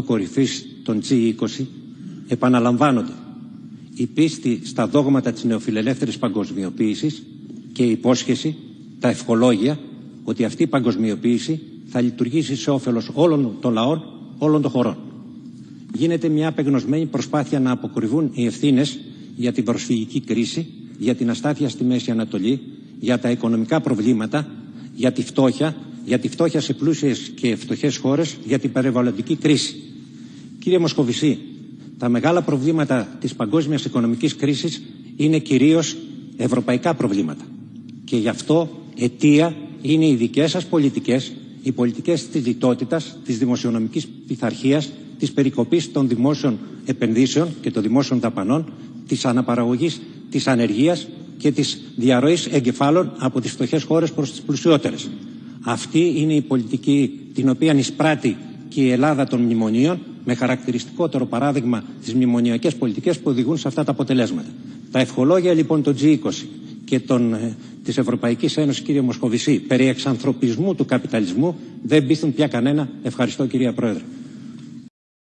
Συνόδου Κορυφής των G20 επαναλαμβάνονται η πίστη στα δόγματα της νεοφιλελεύθερης παγκοσμιοποίησης και η υπόσχεση, τα ευχολόγια, ότι αυτή η παγκοσμιοποίηση θα λειτουργήσει σε όφελος όλων των λαών, όλων των χωρών. Γίνεται μια απεγνωσμένη προσπάθεια να αποκρυβούν οι ευθύνες για την προσφυγική κρίση, για την αστάθεια στη Μέση Ανατολή, για τα οικονομικά προβλήματα, για τη φτώχεια, για τη φτώχεια σε πλούσιες και φτωχές χώρες, για την περιβαλλοντική κρίση. Κύριε Μοσχοβησή, τα μεγάλα προβλήματα της παγκόσμιας οικονομικής κρίσης είναι κυρίως ευρωπαϊκά προβλήματα. Και γι' αυτό αιτία είναι οι δικές σας πολιτικές, οι πολιτικές της λιτότητας, της δημοσιονομικής πειθαρχίας, της περικοπής των δημόσιων επενδύσεων και των δημόσιων δαπανών, της αναπαραγωγής της ανεργίας και της διαρροής εγκεφάλων από τις φτωχές χώρες προς τις πλουσιότερες. Αυτή είναι η πολιτική την οποία εισπράττει και η Ελλάδα των μνημονίων με χαρακτηριστικότερο παράδειγμα τις μνημονιακές πολιτικές που οδηγούν σε αυτά τα αποτελέσματα. Τα ευχολόγια λοιπόν των G20 και των, ε, της Ευρωπαϊκής Ένωσης κύριε Μοσχοβησή περί εξανθρωπισμού του καπιταλισμού δεν πείθουν πια κανένα. Ευχαριστώ κυρία Πρόεδρε.